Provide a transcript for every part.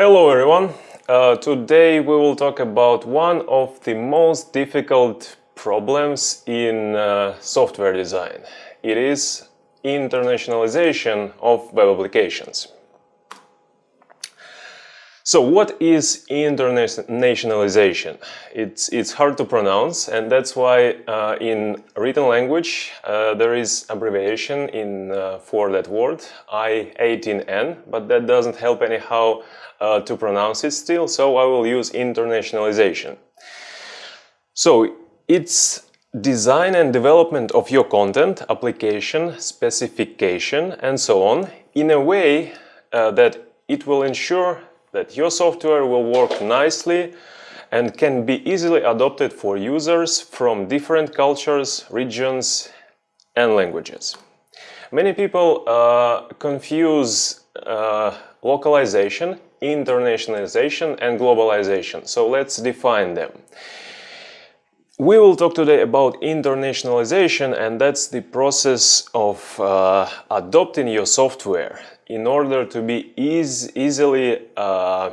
Hello everyone! Uh, today we will talk about one of the most difficult problems in uh, software design. It is internationalization of web applications. So what is internationalization? It's, it's hard to pronounce and that's why uh, in written language uh, there is abbreviation in, uh, for that word, I18N, but that doesn't help anyhow uh, to pronounce it still, so I will use internationalization. So it's design and development of your content, application, specification and so on in a way uh, that it will ensure that your software will work nicely and can be easily adopted for users from different cultures, regions and languages. Many people uh, confuse uh, localization, internationalization and globalization. So let's define them. We will talk today about internationalization and that's the process of uh, adopting your software in order to be eas easily uh,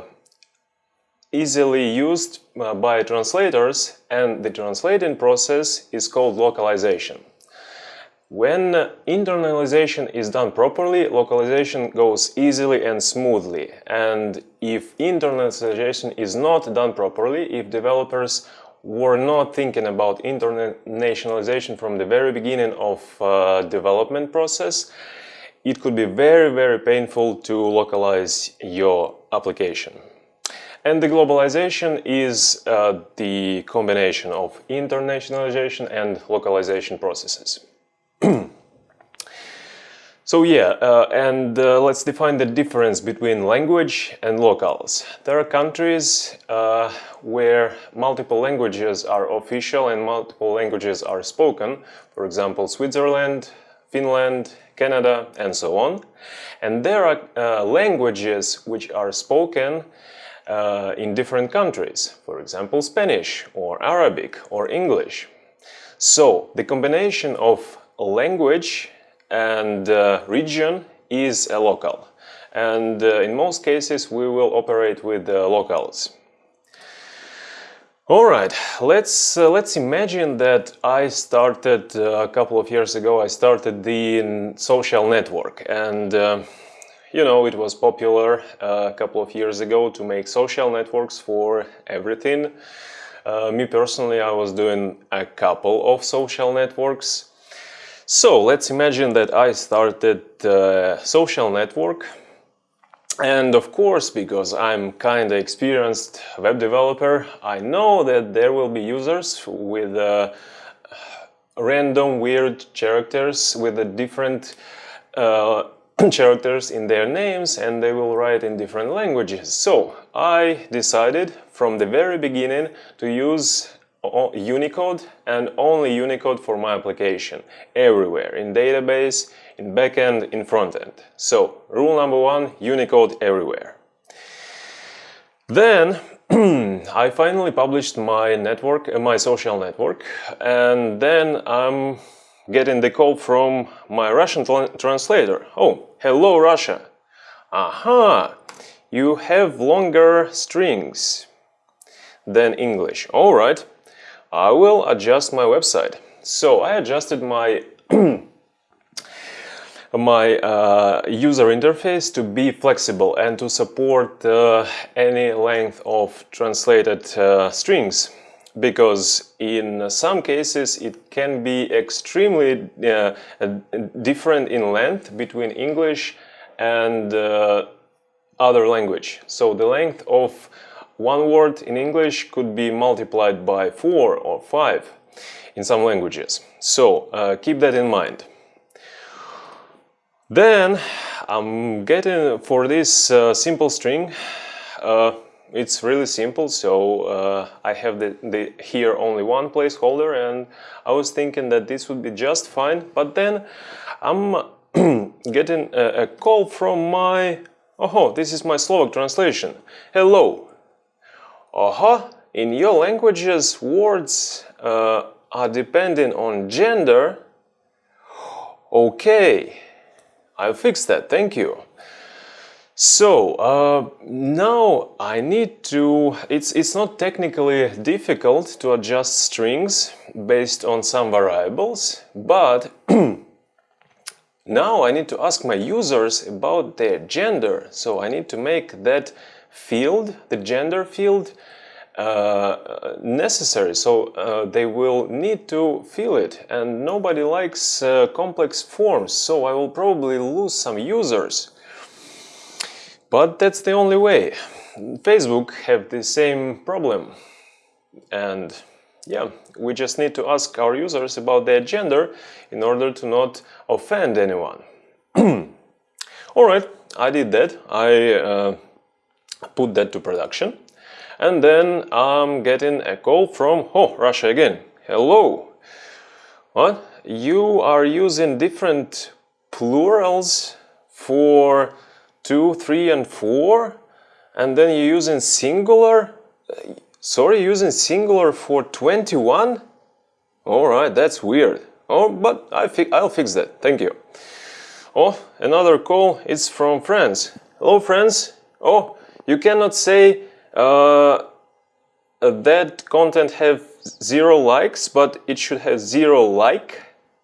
easily used uh, by translators and the translating process is called localization. When internalization is done properly, localization goes easily and smoothly. And if internalization is not done properly, if developers were not thinking about internationalization from the very beginning of uh, development process, it could be very, very painful to localize your application. And the globalization is uh, the combination of internationalization and localization processes. So yeah, uh, and uh, let's define the difference between language and locals. There are countries uh, where multiple languages are official and multiple languages are spoken. For example, Switzerland, Finland, Canada and so on. And there are uh, languages which are spoken uh, in different countries, for example Spanish or Arabic or English. So the combination of language and uh, region is a local and uh, in most cases we will operate with locals. All right, let's uh, let's imagine that I started uh, a couple of years ago. I started the social network, and uh, you know it was popular uh, a couple of years ago to make social networks for everything. Uh, me personally, I was doing a couple of social networks. So let's imagine that I started a social network and of course, because I'm kind of experienced web developer, I know that there will be users with uh, random weird characters with the different uh, characters in their names and they will write in different languages. So I decided from the very beginning to use Unicode and only Unicode for my application everywhere in database, in backend, in frontend. So rule number one, Unicode everywhere. Then I finally published my network, uh, my social network, and then I'm getting the call from my Russian translator. Oh, hello Russia. Aha, you have longer strings than English. All right, I will adjust my website. So I adjusted my my uh, user interface to be flexible and to support uh, any length of translated uh, strings because in some cases it can be extremely uh, different in length between English and uh, other language. So the length of one word in English could be multiplied by four or five in some languages. So uh, keep that in mind. Then I'm getting for this uh, simple string uh, it's really simple so uh, I have the, the, here only one placeholder and I was thinking that this would be just fine but then I'm getting a, a, call from my oh this is my Slovak translation hello aha in your languages words uh, are depending on gender okay I'll fix that, thank you. So uh, now I need to, it's, it's not technically difficult to adjust strings based on some variables, but now I need to ask my users about their gender. So I need to make that field, the gender field, uh, necessary. So uh, they will need to fill it and nobody likes uh, complex forms. So I will probably lose some users. But that's the only way. Facebook have the same problem. And yeah, we just need to ask our users about their gender in order to not offend anyone. Alright, I did that. I uh, put that to production. And then I'm getting a call from, oh, Russia again. Hello. What? You are using different plurals for 2, 3 and 4 and then you're using singular uh, sorry using singular for 21 alright that's weird oh but I fi I'll fix that thank you oh another call It's from France hello France oh you cannot say uh, that content have zero likes but it should have zero like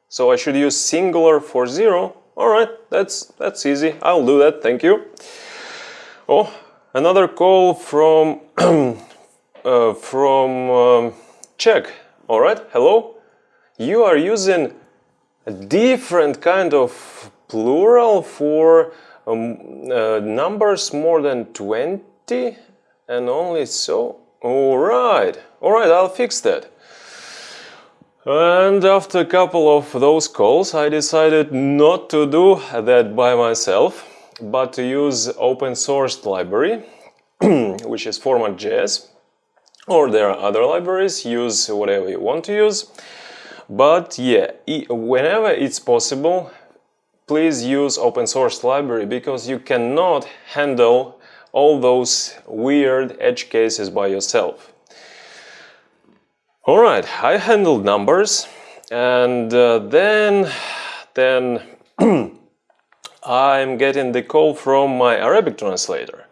so I should use singular for zero all right, that's that's easy. I'll do that. Thank you. Oh, another call from uh, from um, Czech. All right, hello. You are using a different kind of plural for um, uh, numbers more than 20 and only so. All right, all right. I'll fix that. And after a couple of those calls, I decided not to do that by myself, but to use open source library, which is format.js, or there are other libraries, use whatever you want to use. But yeah, whenever it's possible, please use open source library because you cannot handle all those weird edge cases by yourself. All right, I handled numbers and uh, then, then I'm getting the call from my Arabic translator.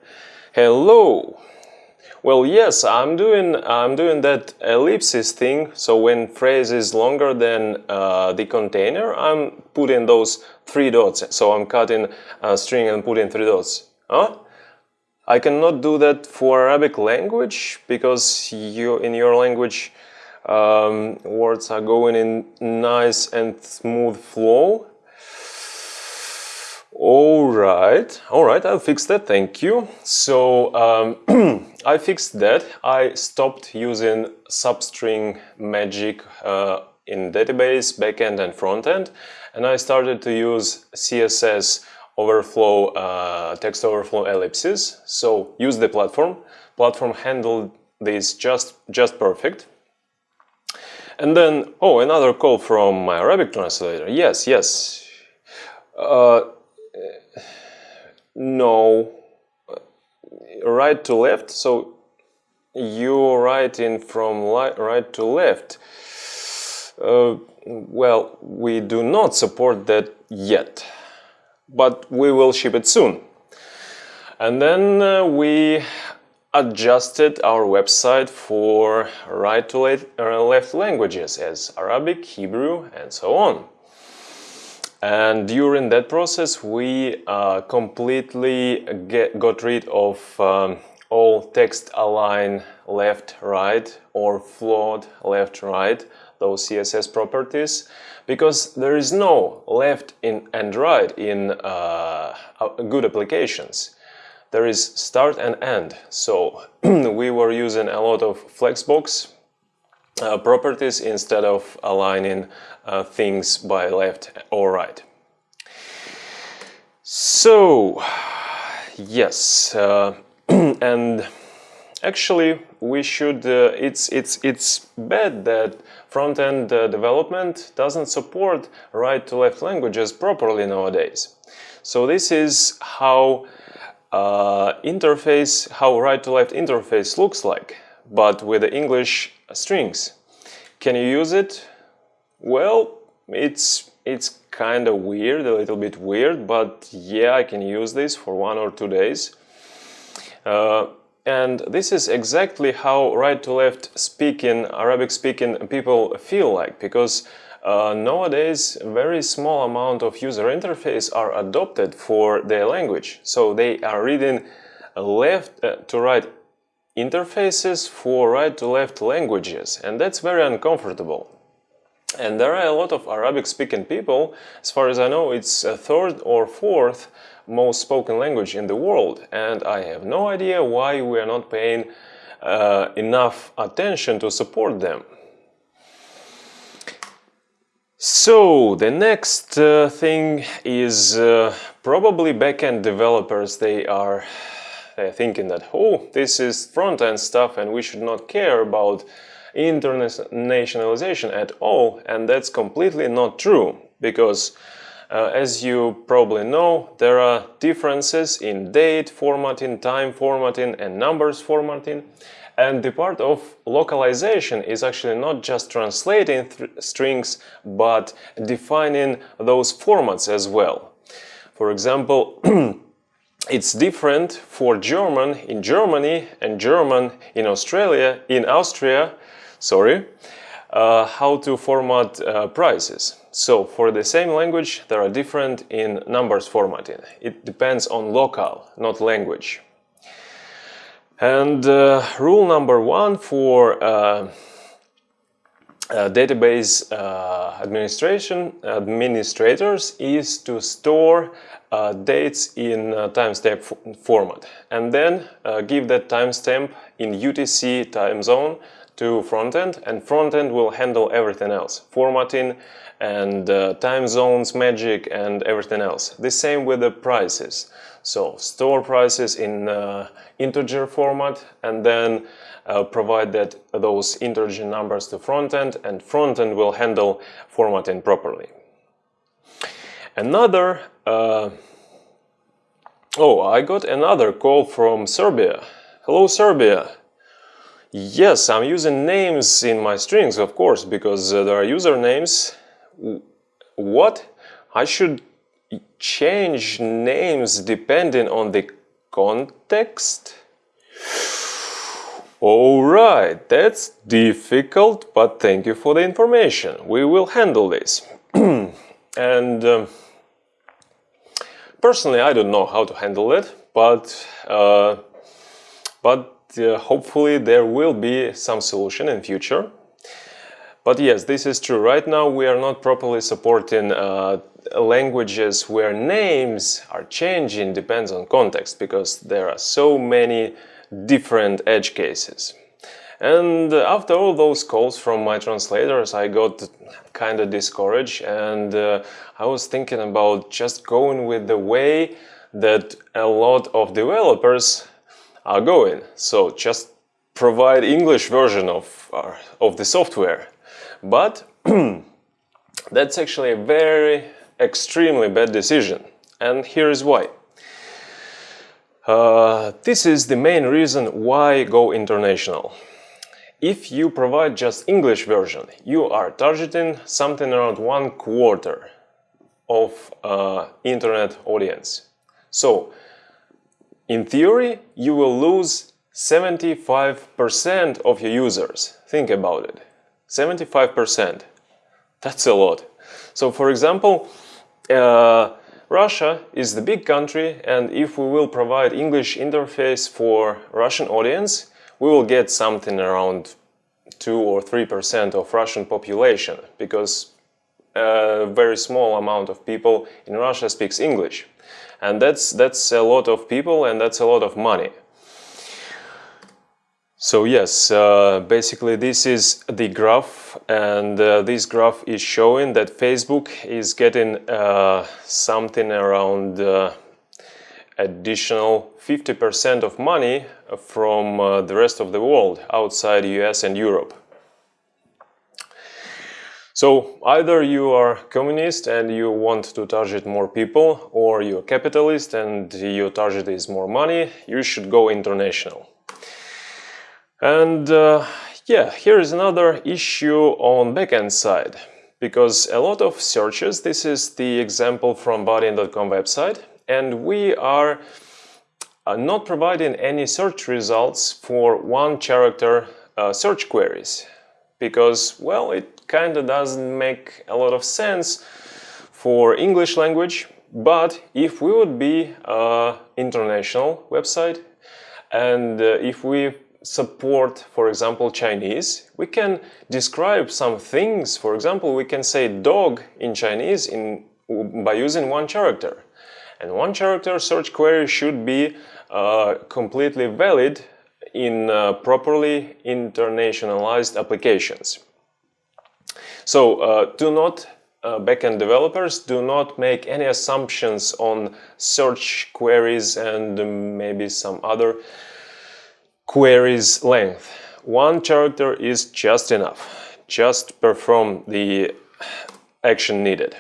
Hello. Well, yes, I'm doing I'm doing that ellipsis thing. So when phrase is longer than uh, the container, I'm putting those three dots. So I'm cutting a string and putting three dots. Huh? I cannot do that for Arabic language because you in your language um, words are going in nice and smooth flow. All right, all right, I'll fix that, thank you. So um, I fixed that. I stopped using substring magic uh, in database, backend and frontend, and I started to use CSS overflow, uh, text overflow ellipses. So use the platform. Platform handled this just, just perfect. And then, oh, another call from my Arabic translator. Yes, yes. Uh, no. Right to left, so you're writing from right to left. Uh, well, we do not support that yet, but we will ship it soon. And then uh, we adjusted our website for right to uh, left languages as Arabic, Hebrew and so on. And during that process we uh, completely get, got rid of um, all text align left-right or float left-right, those CSS properties, because there is no left in, and right in uh, good applications there is start and end. So we were using a lot of flexbox uh, properties instead of aligning uh, things by left or right. So yes, uh, and actually we should. Uh, it's it's it's bad that front-end uh, development doesn't support right-to-left languages properly nowadays. So this is how uh, interface, how right-to-left interface looks like, but with the English strings. Can you use it? Well, it's it's kind of weird, a little bit weird, but yeah, I can use this for one or two days. Uh, and this is exactly how right to left speaking, Arabic speaking people feel like, because uh, nowadays very small amount of user interface are adopted for their language. So they are reading left uh, to right interfaces for right to left languages and that's very uncomfortable. And there are a lot of Arabic speaking people, as far as I know it's a third or fourth most spoken language in the world and I have no idea why we are not paying uh, enough attention to support them. So the next uh, thing is uh, probably backend developers. They are they're thinking that oh this is front-end stuff and we should not care about internationalization at all and that's completely not true because uh, as you probably know, there are differences in date formatting, time formatting and numbers formatting. And the part of localization is actually not just translating strings, but defining those formats as well. For example, it's different for German in Germany and German in Australia, in Austria, sorry, uh, how to format uh, prices. So for the same language, there are different in numbers formatting. It depends on local, not language. And uh, rule number one for uh, uh, database uh, administration administrators is to store uh, dates in uh, timestamp format. And then give that timestamp in UTC time zone to frontend and frontend will handle everything else. Formatting and uh, time zones magic and everything else. The same with the prices. So store prices in uh, integer format and then uh, provide that those integer numbers to frontend and frontend will handle formatting properly another uh, oh I got another call from Serbia hello Serbia Yes, I'm using names in my strings, of course, because uh, there are usernames. What? I should change names depending on the context? Alright, that's difficult, but thank you for the information. We will handle this. and um, personally, I don't know how to handle it, but uh, but uh, hopefully there will be some solution in future. But yes, this is true. Right now we are not properly supporting uh, languages where names are changing depends on context because there are so many different edge cases. And after all those calls from my translators, I got kind of discouraged and uh, I was thinking about just going with the way that a lot of developers are going. So just provide English version of, uh, of the software. But that's actually a very extremely bad decision. And here is why. Uh, this is the main reason why go international. If you provide just English version, you are targeting something around one quarter of uh, internet audience. So in theory, you will lose 75% of your users. Think about it. 75%. That's a lot. So for example, uh, Russia is the big country and if we will provide English interface for Russian audience, we will get something around 2 or 3% of Russian population because a very small amount of people in Russia speaks English. And that's that's a lot of people and that's a lot of money so yes uh, basically this is the graph and uh, this graph is showing that Facebook is getting uh, something around uh, additional 50% of money from uh, the rest of the world outside US and Europe so either you are communist and you want to target more people or you're capitalist and your target is more money, you should go international. And uh, yeah, here is another issue on backend side. because a lot of searches, this is the example from Bardeen.com website, and we are uh, not providing any search results for one character uh, search queries because, well, it kind of doesn't make a lot of sense for English language, but if we would be an international website and uh, if we support, for example, Chinese, we can describe some things. For example, we can say dog in Chinese in, by using one character. And one character search query should be uh, completely valid in uh, properly internationalized applications. So uh, do not, uh, backend developers, do not make any assumptions on search queries and maybe some other queries length. One character is just enough. Just perform the action needed.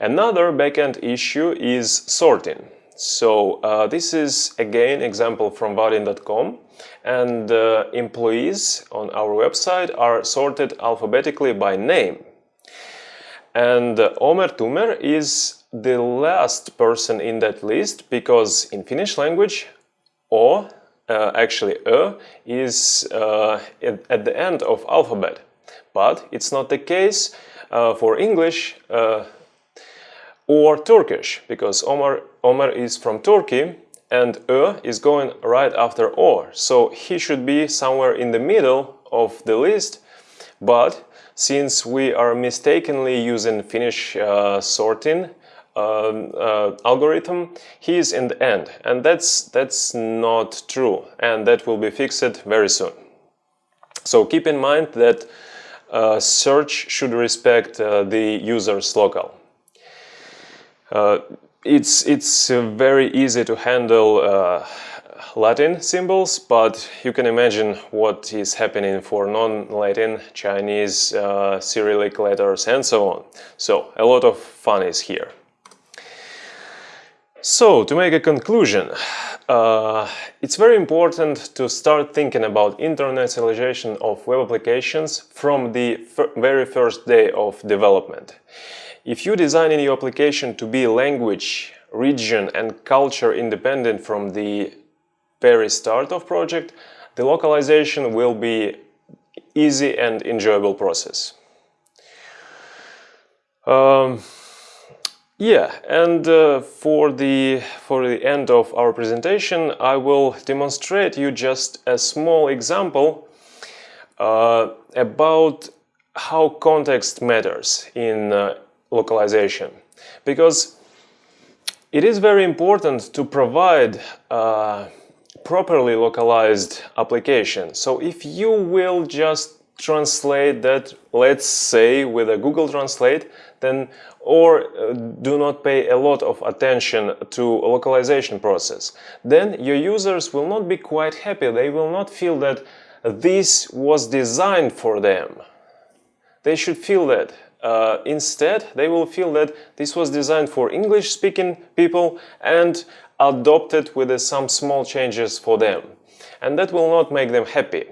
Another backend issue is sorting. So uh, this is again example from Bardeen.com and uh, employees on our website are sorted alphabetically by name. And uh, Omer Tumer is the last person in that list because in Finnish language O, uh, actually Ö, is uh, at, the end of alphabet. But it's not the case uh, for English or Turkish, because Omar, Omar is from Turkey and Ö is going right after Or. So he should be somewhere in the middle of the list, but since we are mistakenly using Finnish uh, sorting uh, algorithm, he is in the end. And that's, that's not true, and that will be fixed very soon. So keep in mind that uh, search should respect uh, the user's local. Uh, it's it's uh, very easy to handle uh, Latin symbols, but you can imagine what is happening for non-Latin, Chinese, uh, Cyrillic letters and so on. So a lot of fun is here. So, to make a conclusion, uh, it's very important to start thinking about internationalization of web applications from the very first day of development. If you design your application to be language, region and culture independent from the very start of project, the localization will be easy and enjoyable process. Um, yeah, and uh, for the for the end of our presentation, I will demonstrate you just a small example uh, about how context matters in uh, localization because it is very important to provide a properly localized application. So if you will just translate that, let's say with a Google Translate, then or uh, do not pay a lot of attention to localization process, then your users will not be quite happy. They will not feel that this was designed for them. They should feel that uh, instead, they will feel that this was designed for English-speaking people and adopted with uh, some small changes for them. And that will not make them happy.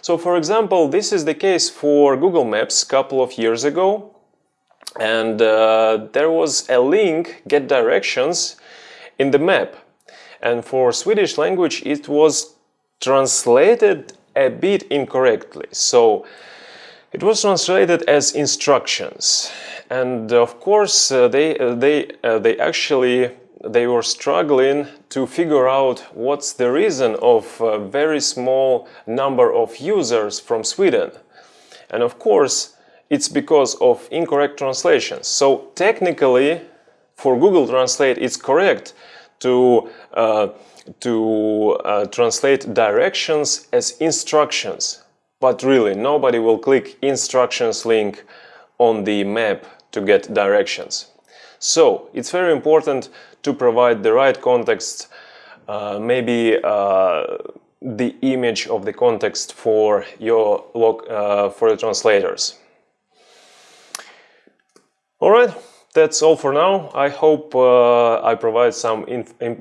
So, for example, this is the case for Google Maps a couple of years ago. And uh, there was a link, get directions, in the map. And for Swedish language, it was translated a bit incorrectly. So, it was translated as instructions and of course uh, they, uh, they, uh, they actually they were struggling to figure out what's the reason of a very small number of users from Sweden. And of course, it's because of incorrect translations. So technically, for Google Translate, it's correct to, uh, to uh, translate directions as instructions. But really, nobody will click instructions link on the map to get directions. So, it's very important to provide the right context, uh, maybe uh, the image of the context for your uh, for the translators. All right, that's all for now. I hope uh, I provide some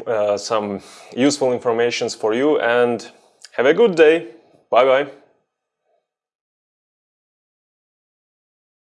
uh, some useful informations for you and have a good day. Bye bye.